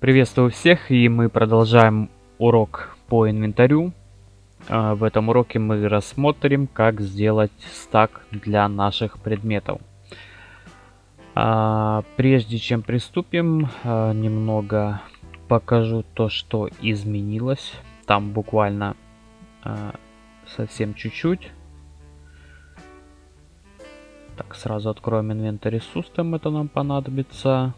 Приветствую всех, и мы продолжаем урок по инвентарю. А, в этом уроке мы рассмотрим, как сделать стак для наших предметов. А, прежде чем приступим, а, немного покажу то, что изменилось. Там буквально совсем чуть-чуть. Так, сразу откроем инвентарь System, это нам понадобится.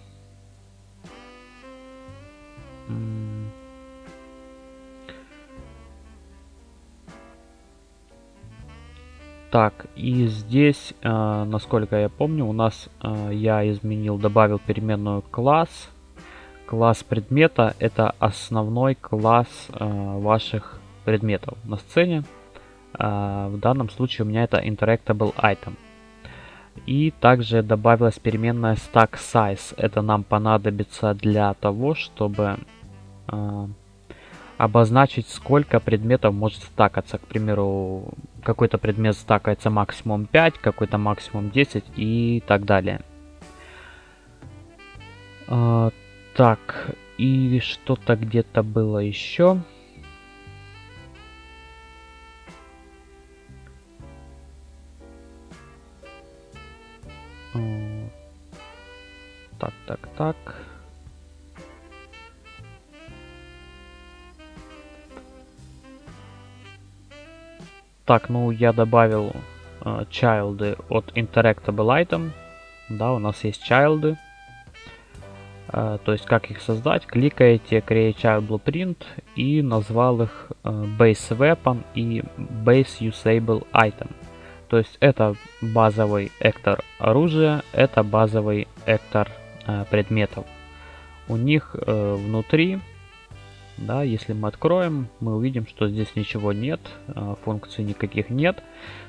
Так, и здесь, э, насколько я помню, у нас э, я изменил, добавил переменную класс. Класс предмета это основной класс э, ваших предметов на сцене. Э, в данном случае у меня это interactable item. И также добавилась переменная stack size. Это нам понадобится для того, чтобы э, обозначить, сколько предметов может стакаться. К примеру, какой-то предмет стакается максимум 5, какой-то максимум 10 и так далее. А, так, и что-то где-то было еще. Так, так, так. Так, ну я добавил э, чайлды от interactable item. Да, у нас есть чайлды. Э, то есть как их создать? Кликаете create child blueprint и назвал их э, base weapon и base usable item. То есть это базовый эктор оружия, это базовый эктор э, предметов. У них э, внутри да, если мы откроем, мы увидим, что здесь ничего нет, а, функций никаких нет.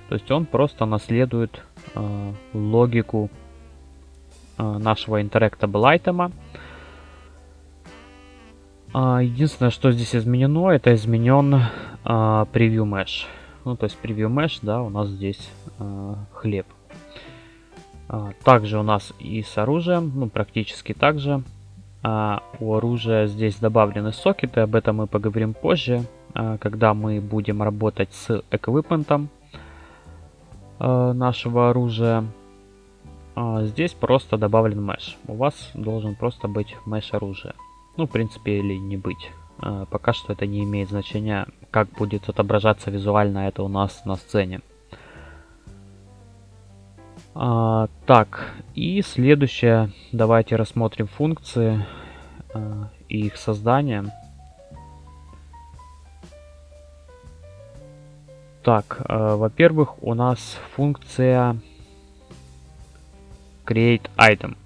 То есть он просто наследует э, логику э, нашего interactable item. Единственное, что здесь изменено, это изменен э, preview mesh. Ну, то есть preview mesh, да, у нас здесь э, хлеб. Также у нас и с оружием, ну, практически так же. А, у оружия здесь добавлены сокеты, об этом мы поговорим позже, а, когда мы будем работать с эквипментом а, нашего оружия. А, здесь просто добавлен меш. У вас должен просто быть меш оружия. Ну, в принципе, или не быть. Пока что это не имеет значения, как будет отображаться визуально это у нас на сцене. А, так, и следующее, давайте рассмотрим функции а, и их создание. Так, а, во-первых, у нас функция create item.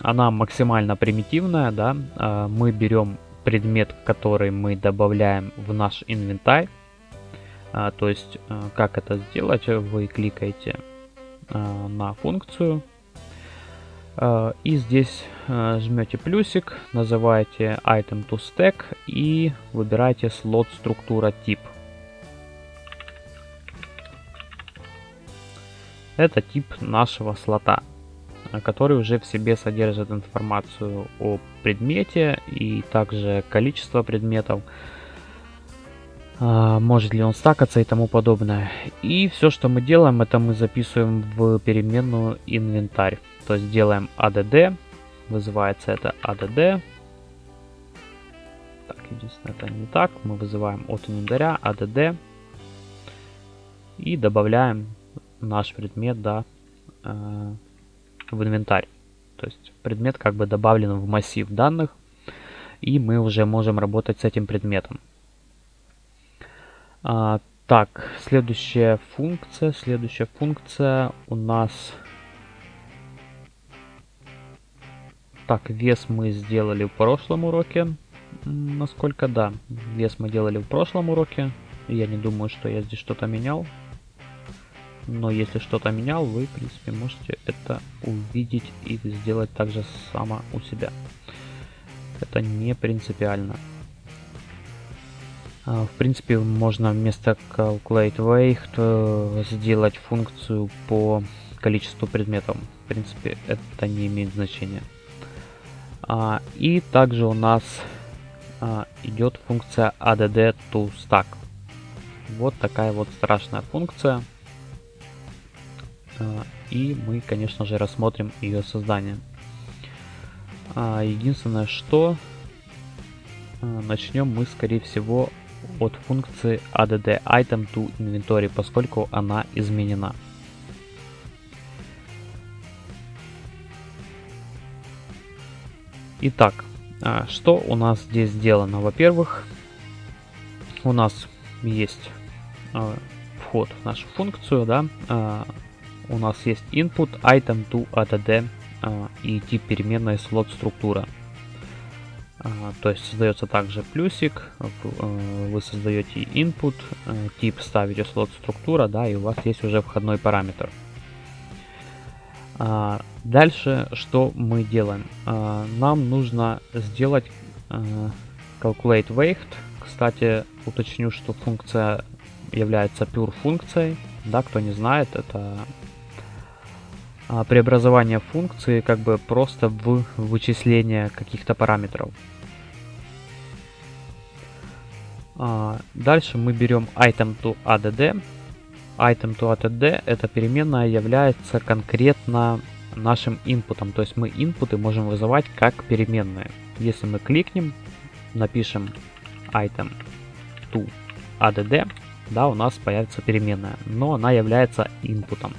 Она максимально примитивная, да. А, мы берем предмет, который мы добавляем в наш инвентарь. А, то есть, а, как это сделать? Вы кликаете на функцию. Э, и здесь э, жмете плюсик, называете item to stack и выбираете слот структура тип. Это тип нашего слота, который уже в себе содержит информацию о предмете и также количество предметов, может ли он стакаться и тому подобное. И все, что мы делаем, это мы записываем в переменную инвентарь. То есть делаем add, вызывается это add. Так, единственное, это не так. Мы вызываем от инвентаря add и добавляем наш предмет да, э, в инвентарь. То есть предмет как бы добавлен в массив данных, и мы уже можем работать с этим предметом. А, так, следующая функция. Следующая функция у нас... Так, вес мы сделали в прошлом уроке. Насколько да, вес мы делали в прошлом уроке. Я не думаю, что я здесь что-то менял. Но если что-то менял, вы, в принципе, можете это увидеть и сделать также само у себя. Это не принципиально. А, в принципе, можно вместо calculate weight э, сделать функцию по количеству предметов. В принципе, это не имеет значения. А, и также у нас а, идет функция add to stack. Вот такая вот страшная функция. И мы, конечно же, рассмотрим ее создание. Единственное, что начнем мы, скорее всего, от функции add item to inventory, поскольку она изменена. Итак, а, что у нас здесь сделано? Во-первых, у нас есть а, вход в нашу функцию, да, а, у нас есть input item to add и тип переменной слот структура. То есть создается также плюсик, вы создаете input, тип ставите слот структура, да, и у вас есть уже входной параметр. А, дальше что мы делаем? А, нам нужно сделать а, calculate weight. Кстати, уточню, что функция является pure функцией. Да, кто не знает, это преобразование функции как бы просто в вычисление каких-то параметров. Дальше мы берем item to add item to add эта переменная является конкретно нашим инпутом. То есть мы инпуты можем вызывать как переменные. Если мы кликнем, напишем item to add, да, у нас появится переменная, но она является инпутом.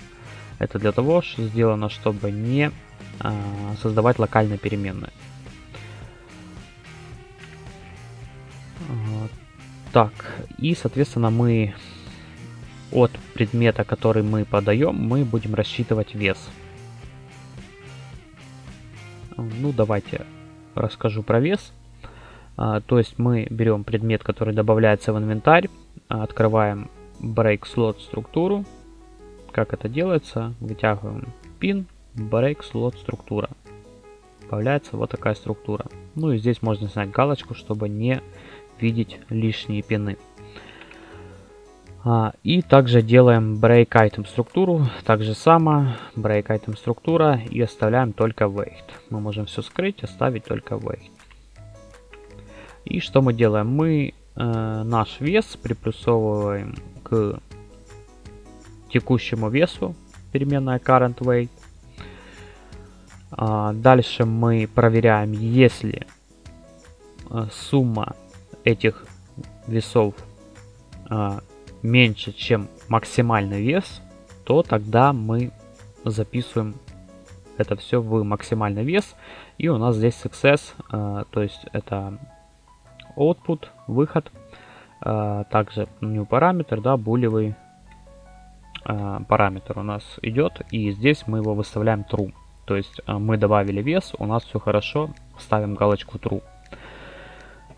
Это для того, что сделано, чтобы не э, создавать локальные переменные. Так, и, соответственно, мы от предмета, который мы подаем, мы будем рассчитывать вес. Ну, давайте расскажу про вес. А, то есть мы берем предмет, который добавляется в инвентарь, открываем break slot структуру. Как это делается? Вытягиваем pin, break slot структура. Появляется вот такая структура. Ну и здесь можно снять галочку, чтобы не видеть лишние пины. А, и также делаем break item структуру, так же само, break item структура и оставляем только weight. Мы можем все скрыть, оставить только weight. И что мы делаем? Мы э, наш вес приплюсовываем к текущему весу, переменная current weight. А, дальше мы проверяем, если э, сумма этих весов э, меньше, чем максимальный вес, то тогда мы записываем это все в максимальный вес. И у нас здесь success, э, то есть это output, выход. Э, также new параметр, да, булевый э, параметр у нас идет. И здесь мы его выставляем true. То есть э, мы добавили вес, у нас все хорошо, ставим галочку true.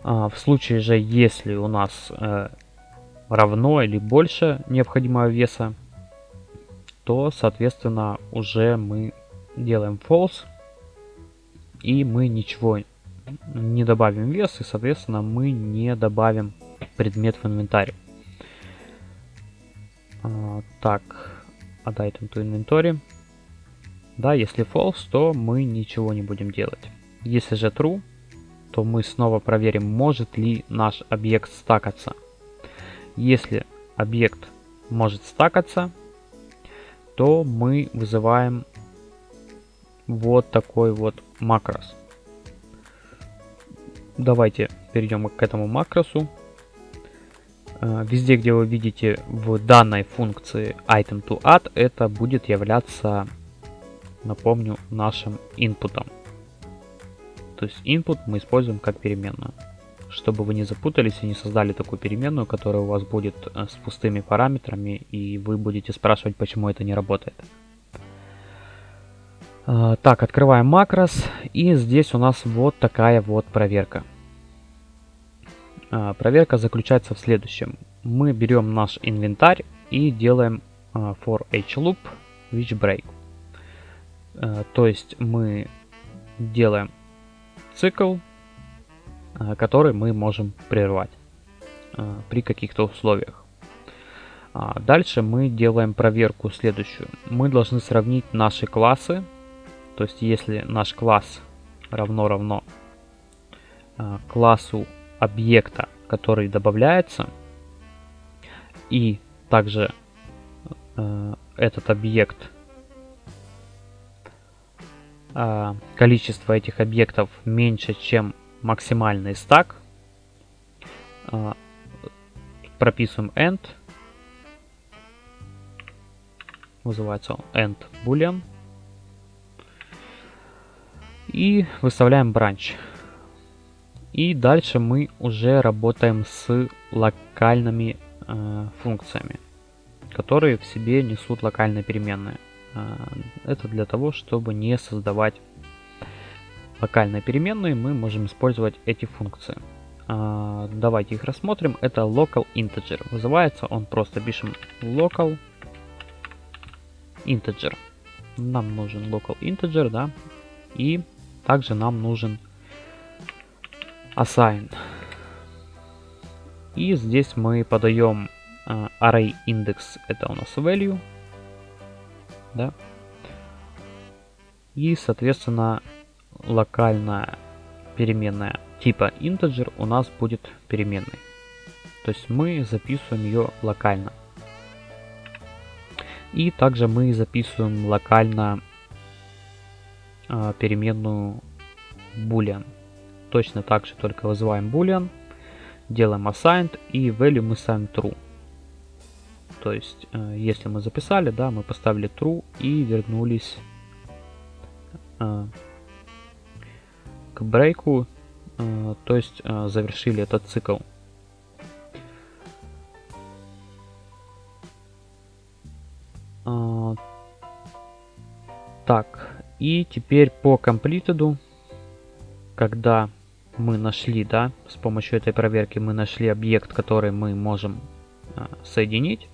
Э, в случае же, если у нас э, равно или больше необходимого веса, то, соответственно, уже мы делаем false, и мы ничего не добавим вес, и, соответственно, мы не добавим предмет в инвентарь. А, так, add item to inventory. Да, если false, то мы ничего не будем делать. Если же true, то мы снова проверим, может ли наш объект стакаться. Если объект может стакаться, то мы вызываем вот такой вот макрос. Давайте перейдем к этому макросу. Э, везде, где вы видите в данной функции item to add, это будет являться, напомню, нашим инпутом. То есть input мы используем как переменную чтобы вы не запутались и не создали такую переменную, которая у вас будет э, с пустыми параметрами, и вы будете спрашивать, почему это не работает. А, так, открываем макрос, и здесь у нас вот такая вот проверка. А, проверка заключается в следующем. Мы берем наш инвентарь и делаем а, for each loop which break. То есть мы делаем цикл Э, который мы можем прервать э, при каких-то условиях. А, дальше мы делаем проверку следующую. Мы должны сравнить наши классы. То есть если наш класс равно равно э, классу объекта, который добавляется, и также этот объект, количество этих объектов меньше, чем максимальный стак, э, прописываем end, называется он end boolean, и выставляем branch. И дальше мы уже работаем с локальными э, функциями, которые в себе несут локальные переменные. Э, это для того, чтобы не создавать локальные переменные, мы можем использовать эти функции. Э, давайте их рассмотрим. Это local integer. Вызывается он просто пишем local integer. Нам нужен local integer, да, и также нам нужен assign. И здесь мы подаем uh, array index, это у нас value, да, и, соответственно, локальная переменная типа integer у нас будет переменной. То есть мы записываем ее локально. И также мы записываем локально э, переменную boolean. Точно так же, только вызываем boolean, делаем assigned и value мы ставим true. То есть, э, если мы записали, да, мы поставили true и вернулись э, к брейку, э, то есть завершили этот цикл. Так, и теперь по completed, когда мы нашли, да, с помощью этой проверки мы нашли объект, который мы можем соединить.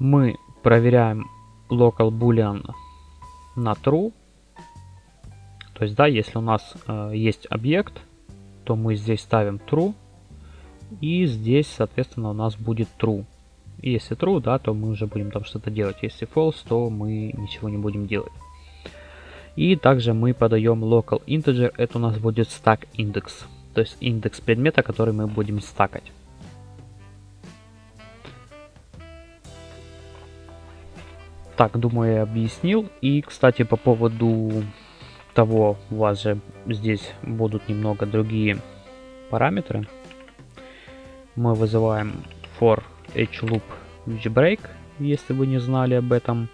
Мы проверяем local boolean на true. То есть, да, если у нас э, есть объект, то мы здесь ставим true. И здесь, соответственно, у нас будет true. И если true, да, то мы уже будем там что-то делать. Если false, то мы ничего не будем делать. И также мы подаем local integer, это у нас будет stack index, то есть индекс предмета, который мы будем стакать. Так, думаю, я объяснил. И, кстати, по поводу того, у вас же здесь будут немного другие параметры. Мы вызываем for each loop break, если вы не знали об этом.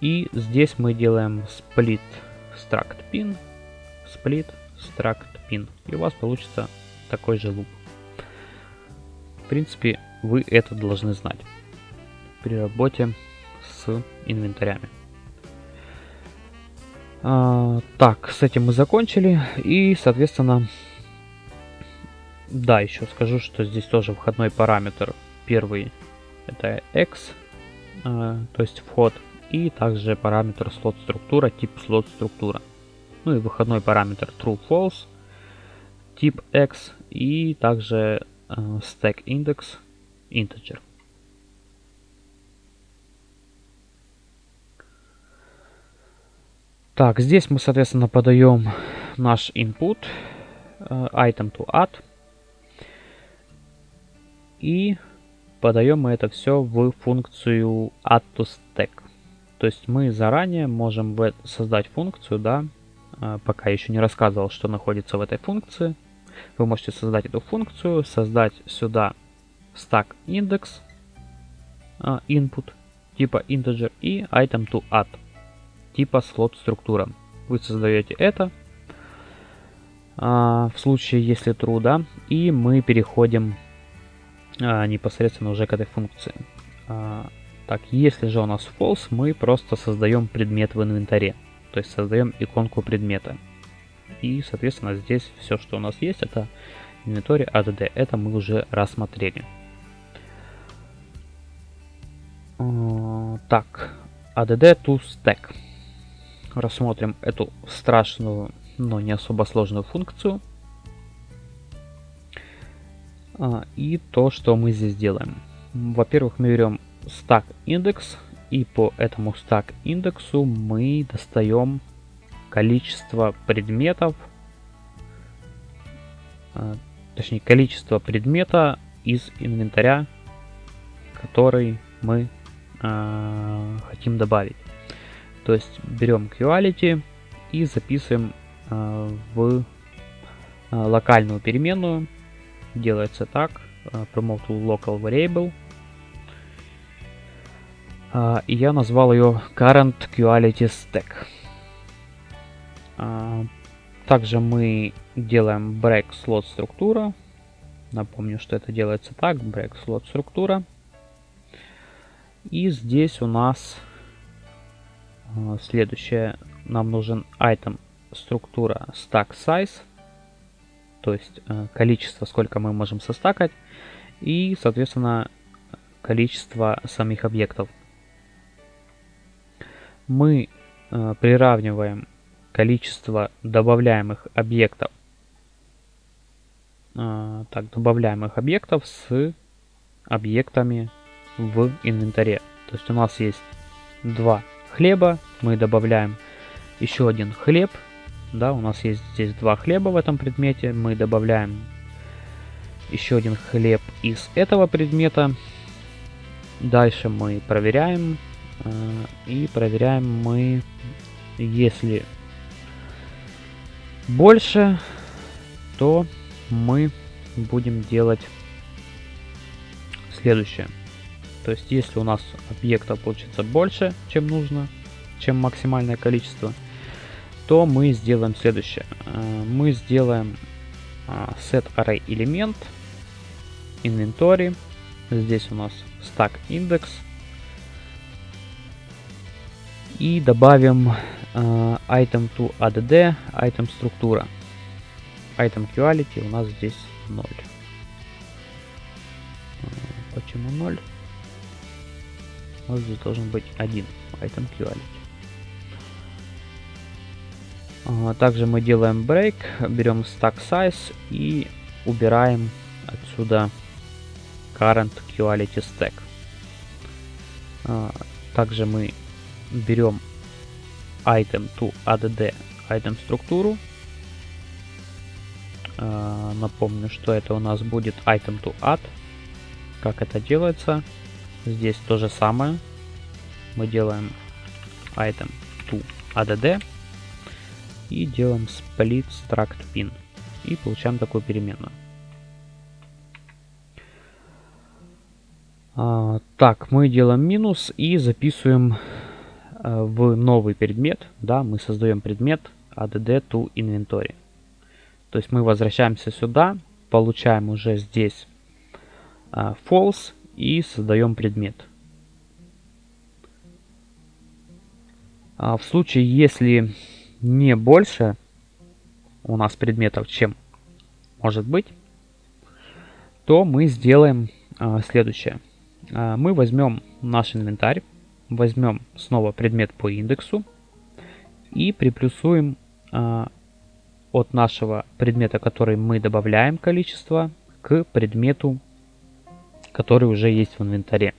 И здесь мы делаем split struct pin, split struct pin. И у вас получится такой же луп. В принципе, вы это должны знать при работе с инвентарями. А, так, с этим мы закончили. И, соответственно, да, еще скажу, что здесь тоже входной параметр. Первый это x, а, то есть вход и также параметр слот структура, тип слот структура. Ну и выходной параметр true false, тип x и также э, stack index integer. Так, здесь мы, соответственно, подаем наш input э, item to add и подаем мы это все в функцию add to stack. То есть мы заранее можем создать функцию, да, а, пока еще не рассказывал, что находится в этой функции. Вы можете создать эту функцию, создать сюда stack index а, input типа integer и item to add типа слот структура. Вы создаете это а, в случае, если true, да, и мы переходим непосредственно уже к этой функции. Так, если же у нас false, мы просто создаем предмет в инвентаре. То есть создаем иконку предмета. И, соответственно, здесь все, что у нас есть, это инвентарь add. Это мы уже рассмотрели. А, так, add to stack. Рассмотрим эту страшную, но не особо сложную функцию. А, и то, что мы здесь делаем. Во-первых, мы берем stack индекс и по этому stack индексу мы достаем количество предметов, а, точнее количество предмета из инвентаря, который мы э, хотим добавить. То есть берем quality и записываем э, в э, локальную переменную. Делается так. Э, promote local variable. И я назвал ее current quality stack. Также мы делаем break slot структура. Напомню, что это делается так. Break slot структура. И здесь у нас следующее. Нам нужен item структура stack size. То есть э, количество, сколько мы можем состакать. И, соответственно, количество самих объектов. Мы э, приравниваем количество добавляемых объектов так, добавляемых объектов с объектами в инвентаре. То есть у нас есть два хлеба, мы добавляем еще один хлеб. Да, у нас есть здесь два хлеба в этом предмете, мы добавляем еще один хлеб из этого предмета. Дальше мы проверяем. Э, и проверяем мы, если больше, то мы будем делать следующее. То есть, если у нас объекта получится больше, чем нужно, чем максимальное количество, то мы сделаем следующее. Э, мы сделаем а, set array элемент, inventory. Здесь у нас stack index. И добавим uh, item to add item структура. Item quality у нас здесь 0. Почему 0? Вот здесь должен быть один item quality. Также мы делаем break, берем stack size и убираем отсюда current quality stack. Также мы берем item to add item структуру. Напомню, что это у нас будет item to add. Как это делается? Здесь то же самое. Мы делаем item to add и делаем split struct pin. И получаем такую переменную. А, так, мы делаем минус и записываем а, в новый предмет. Да, мы создаем предмет add to inventory. То есть мы возвращаемся сюда, получаем уже здесь а, false и создаем предмет. А в случае, если не больше у нас предметов, чем может быть, то мы сделаем а, следующее. А, мы возьмем наш инвентарь, возьмем снова предмет по индексу и приплюсуем а, от нашего предмета, который мы добавляем количество, к предмету который уже есть в инвентаре.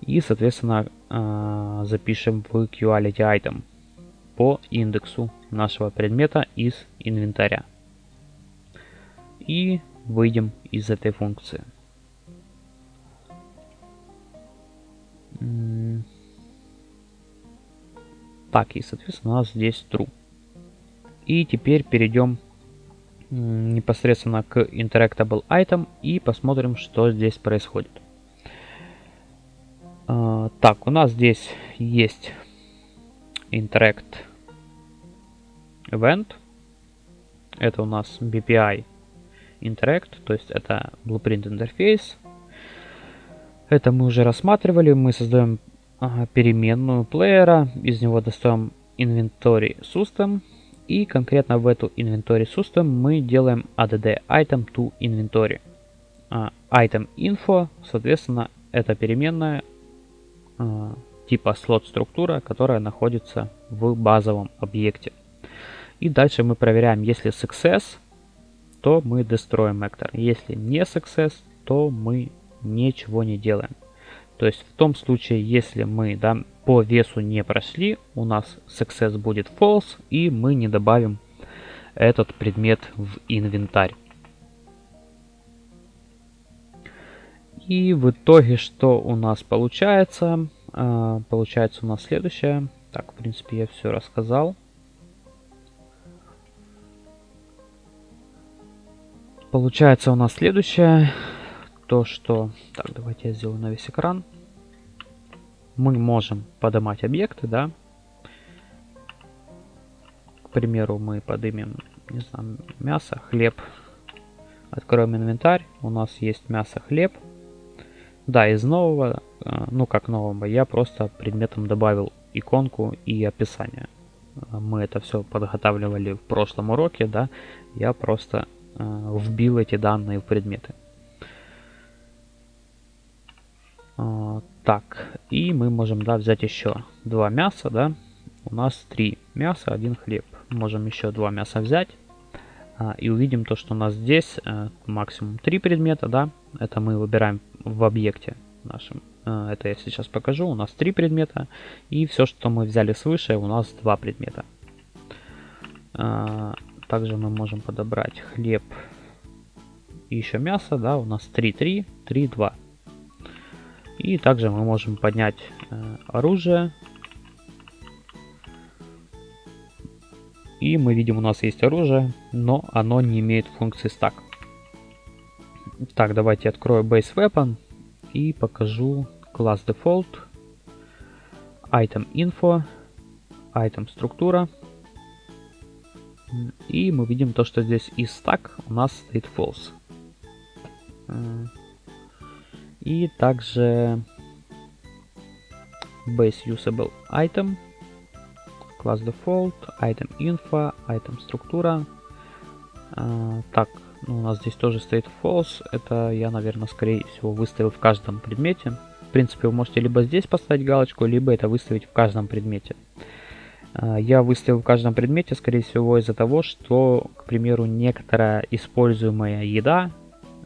И, соответственно, а, запишем в quality item по индексу нашего предмета из инвентаря. И выйдем из этой функции. Так, и, соответственно, у нас здесь true. И теперь перейдем непосредственно к Interactable Item и посмотрим, что здесь происходит. А, так, у нас здесь есть Interact Event. Это у нас BPI Interact, то есть это Blueprint интерфейс. Это мы уже рассматривали. Мы создаем переменную плеера, из него достаем Inventory System и конкретно в эту inventory system мы делаем add item to inventory. Uh, item info, соответственно, это переменная uh, типа слот структура, которая находится в базовом объекте. И дальше мы проверяем, если success, то мы destroy actor. Если не success, то мы ничего не делаем. То есть в том случае, если мы да, по весу не прошли, у нас success будет false, и мы не добавим этот предмет в инвентарь. И в итоге, что у нас получается? А, получается у нас следующее. Так, в принципе, я все рассказал. Получается у нас следующее. То, что... Так, давайте я сделаю на весь экран. Мы можем поднимать объекты, да. К примеру, мы поднимем, не знаю, мясо, хлеб. Откроем инвентарь. У нас есть мясо, хлеб. Да, из нового, э, ну как нового, я просто предметом добавил иконку и описание. Э, мы это все подготавливали в прошлом уроке, да, я просто э, вбил эти данные в предметы. Э, так, и мы можем, да, взять еще два мяса, да, у нас три мяса, один хлеб. Можем еще два мяса взять. А, и увидим то, что у нас здесь э, максимум 3 предмета, да, это мы выбираем в объекте нашем. Э, это я сейчас покажу, у нас 3 предмета, и все, что мы взяли свыше, у нас 2 предмета. А, также мы можем подобрать хлеб и еще мясо, да, у нас 3, 3, 3, 2. И также мы можем поднять э, оружие, И мы видим, у нас есть оружие, но оно не имеет функции стак. Так, давайте открою Base Weapon и покажу класс Default, Item Info, Item Структура. И мы видим то, что здесь из stack у нас стоит false. И также base usable item класс default, item info, item структура. А, так, ну, у нас здесь тоже стоит false. Это я, наверное, скорее всего выставил в каждом предмете. В принципе, вы можете либо здесь поставить галочку, либо это выставить в каждом предмете. А, я выставил в каждом предмете, скорее всего, из-за того, что, к примеру, некоторая используемая еда,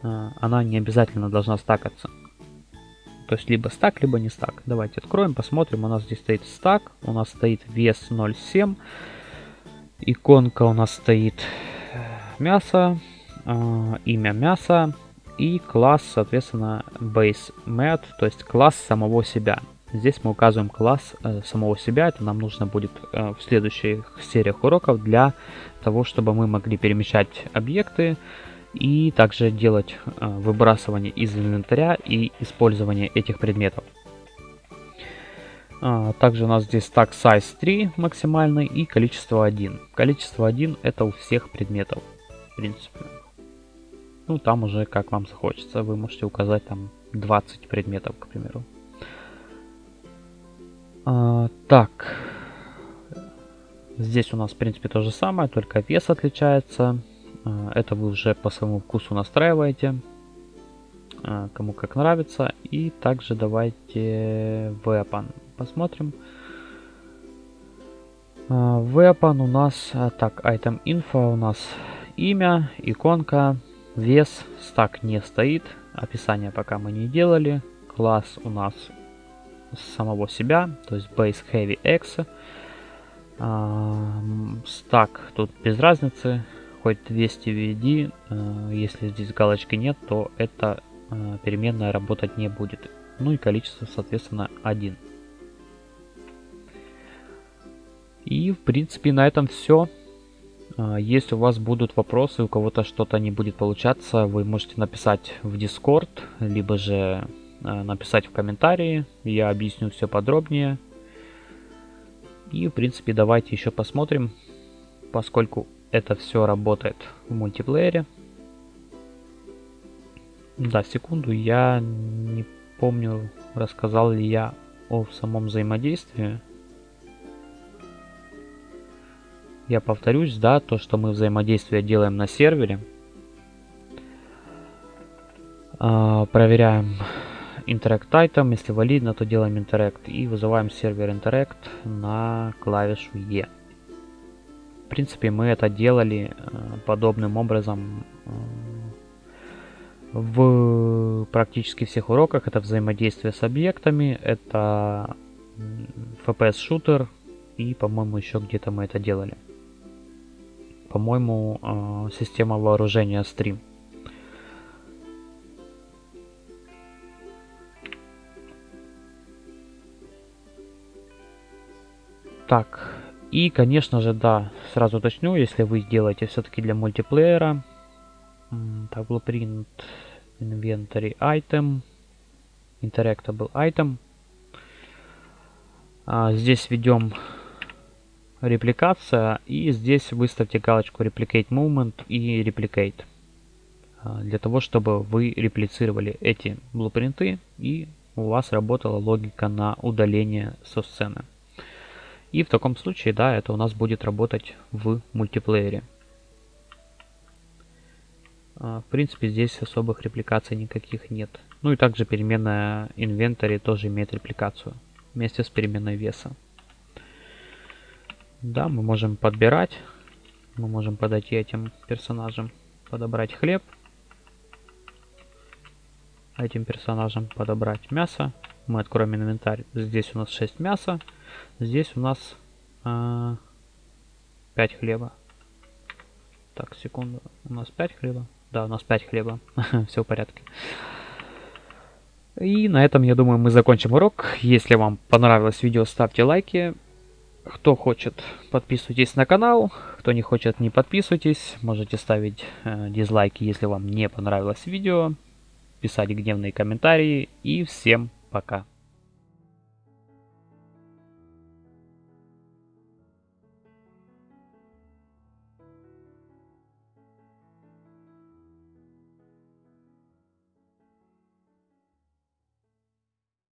а, она не обязательно должна стакаться. То есть либо стак, либо не стак. Давайте откроем, посмотрим. У нас здесь стоит стак. У нас стоит вес 0,7. Иконка у нас стоит э, мясо. Э, имя мяса. И класс, соответственно, base met, то есть класс самого себя. Здесь мы указываем класс э, самого себя. Это нам нужно будет э, в следующих сериях уроков для того, чтобы мы могли перемещать объекты, и также делать э, выбрасывание из инвентаря и использование этих предметов. А, также у нас здесь так size 3 максимальный и количество 1. Количество 1 это у всех предметов, в принципе. Ну, там уже как вам захочется. Вы можете указать там 20 предметов, к примеру. А, так. Здесь у нас, в принципе, то же самое, только вес отличается. А, это вы уже по своему вкусу настраиваете, а, кому как нравится. И также давайте weapon посмотрим. А, weapon у нас, так, item info у нас имя, иконка, вес, стак не стоит, описание пока мы не делали. Класс у нас самого себя, то есть base heavy x. Стак тут без разницы, хоть 200 введи, э, если здесь галочки нет, то эта э, переменная работать не будет. Ну и количество, соответственно, 1. И, в принципе, на этом все. Э, если у вас будут вопросы, у кого-то что-то не будет получаться, вы можете написать в Discord, либо же написать в комментарии. Я объясню все подробнее. И, в принципе, давайте еще посмотрим, поскольку это все работает в мультиплеере. Да, секунду, я не помню, рассказал ли я о самом взаимодействии. Я повторюсь, да, то, что мы взаимодействие делаем на сервере. А, проверяем interact item, если валидно, то делаем interact и вызываем сервер interact на клавишу E принципе, мы это делали э, подобным образом э, в практически всех уроках это взаимодействие с объектами, это FPS-шутер и, по-моему, еще где-то мы это делали. По-моему, э, система вооружения Stream. Так, и, конечно же, да, сразу уточню, если вы сделаете все-таки для мультиплеера, так, blueprint, inventory item, interactable item. А, здесь введем репликация и здесь выставьте галочку replicate movement и replicate. А, для того, чтобы вы реплицировали эти блупринты и у вас работала логика на удаление со сцены. И в таком случае, да, это у нас будет работать в мультиплеере. А, в принципе, здесь особых репликаций никаких нет. Ну и также переменная инвентарь тоже имеет репликацию вместе с переменной веса. Да, мы можем подбирать. Мы можем подойти этим персонажам, подобрать хлеб. Этим персонажам подобрать мясо. Мы откроем инвентарь. Здесь у нас 6 мяса. Здесь у нас э, 5 хлеба. Так, секунду. У нас 5 хлеба. Да, у нас 5 хлеба. Все в порядке. И на этом, я думаю, мы закончим урок. Если вам понравилось видео, ставьте лайки. Кто хочет, подписывайтесь на канал. Кто не хочет, не подписывайтесь. Можете ставить э, дизлайки, если вам не понравилось видео. Писать гневные комментарии. И всем пока.